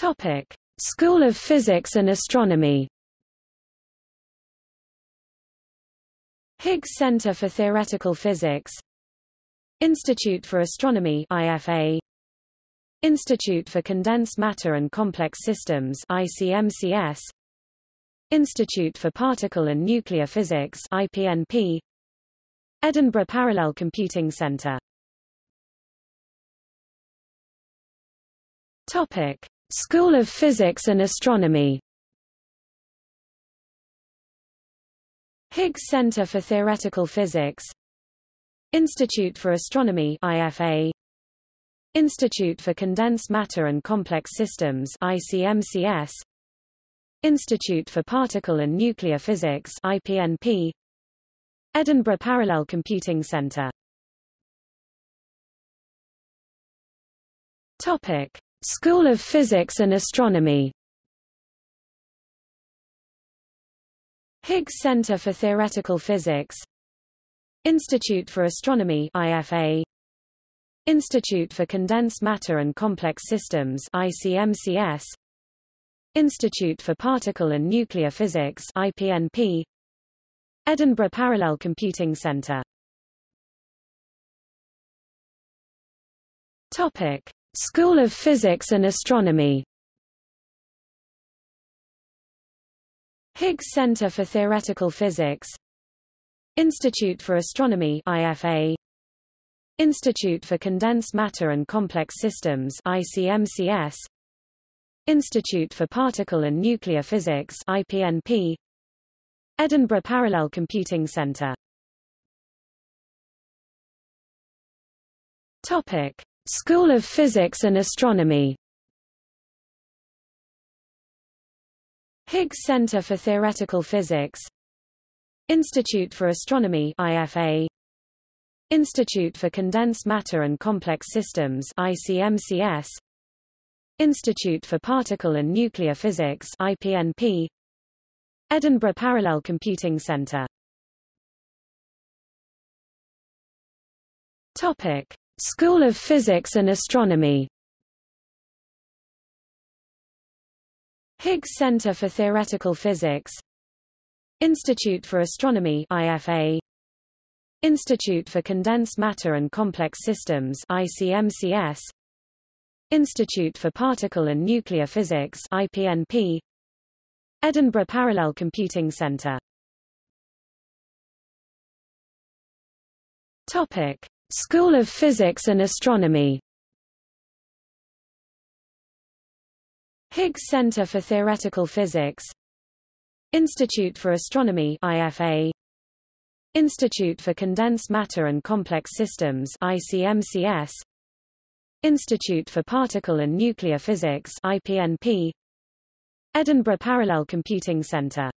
Topic: School of Physics and Astronomy. Higgs Center for Theoretical Physics. Institute for Astronomy IFA Institute for Condensed Matter and Complex Systems ICMCS Institute for Particle and Nuclear Physics IPNP Edinburgh Parallel Computing Centre Topic School of Physics and Astronomy. Higgs Center for Theoretical Physics. Institute for Astronomy IFA Institute for Condensed Matter and Complex Systems ICMCS Institute for Particle and Nuclear Physics IPNP Edinburgh Parallel Computing Centre Topic School of Physics and Astronomy. Higgs Center for Theoretical Physics. Institute for Astronomy IFA Institute for Condensed Matter and Complex Systems ICMCS Institute for Particle and Nuclear Physics IPNP Edinburgh Parallel Computing Centre Topic School of Physics and Astronomy. Higgs Center for Theoretical Physics. Institute for Astronomy IFA Institute for Condensed Matter and Complex Systems ICMCS Institute for Particle and Nuclear Physics IPNP Edinburgh Parallel Computing Centre Topic School of Physics and Astronomy. Higgs Center for Theoretical Physics. Institute for Astronomy IFA Institute for Condensed Matter and Complex Systems ICMCS Institute for Particle and Nuclear Physics IPNP Edinburgh Parallel Computing Centre Topic School of Physics and Astronomy. Higgs Center for Theoretical Physics. Institute for Astronomy IFA Institute for Condensed Matter and Complex Systems ICMCS Institute for Particle and Nuclear Physics IPNP Edinburgh Parallel Computing Centre Topic School of Physics and Astronomy. Higgs Center for Theoretical Physics. Institute for Astronomy IFA Institute for Condensed Matter and Complex Systems ICMCS Institute for Particle and Nuclear Physics IPNP Edinburgh Parallel Computing Centre